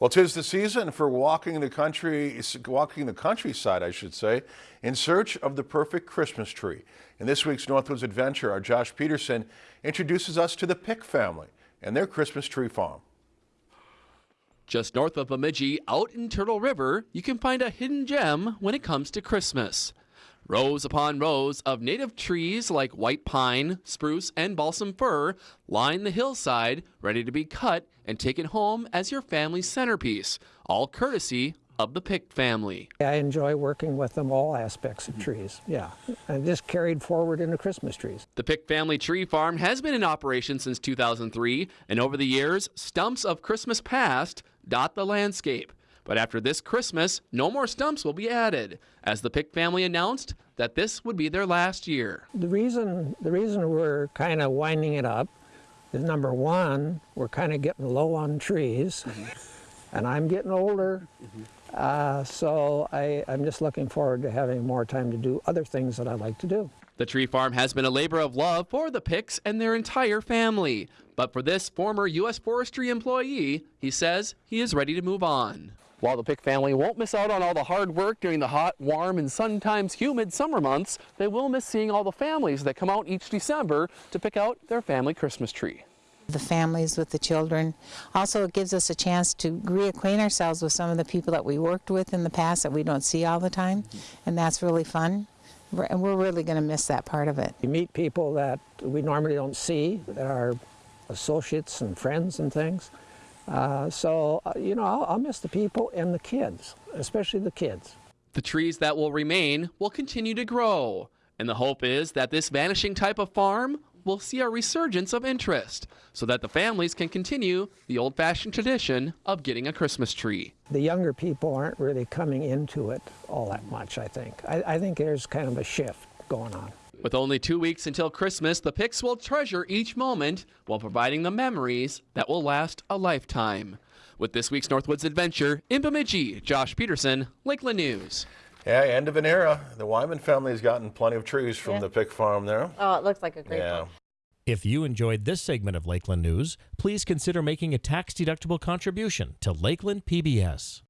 Well, tis the season for walking the country, walking the countryside, I should say, in search of the perfect Christmas tree. In this week's Northwoods Adventure, our Josh Peterson introduces us to the Pick family and their Christmas tree farm. Just north of Bemidji, out in Turtle River, you can find a hidden gem when it comes to Christmas. Rows upon rows of native trees like white pine, spruce, and balsam fir line the hillside, ready to be cut and taken home as your family's centerpiece, all courtesy of the Pick family. I enjoy working with them all aspects of trees, yeah, and just carried forward into Christmas trees. The Pick family tree farm has been in operation since 2003, and over the years, stumps of Christmas past dot the landscape. But after this Christmas, no more stumps will be added, as the Pick family announced that this would be their last year. The reason, the reason we're kind of winding it up is number one, we're kind of getting low on trees, mm -hmm. and I'm getting older. Mm -hmm. uh, so I, I'm just looking forward to having more time to do other things that I like to do. The tree farm has been a labor of love for the Picks and their entire family. But for this former U.S. Forestry employee, he says he is ready to move on. While the Pick family won't miss out on all the hard work during the hot, warm, and sometimes humid summer months, they will miss seeing all the families that come out each December to pick out their family Christmas tree. The families with the children. Also, it gives us a chance to reacquaint ourselves with some of the people that we worked with in the past that we don't see all the time, and that's really fun. And we're really going to miss that part of it. You meet people that we normally don't see, that are associates and friends and things. Uh, so, uh, you know, I'll, I'll miss the people and the kids, especially the kids. The trees that will remain will continue to grow. And the hope is that this vanishing type of farm will see a resurgence of interest so that the families can continue the old fashioned tradition of getting a Christmas tree. The younger people aren't really coming into it all that much, I think. I, I think there's kind of a shift going on. With only two weeks until Christmas, the Picks will treasure each moment while providing the memories that will last a lifetime. With this week's Northwoods Adventure, in Bemidji, Josh Peterson, Lakeland News. Yeah, end of an era. The Wyman family has gotten plenty of trees from yeah. the Pick farm there. Oh, it looks like a great yeah. One. If you enjoyed this segment of Lakeland News, please consider making a tax-deductible contribution to Lakeland PBS.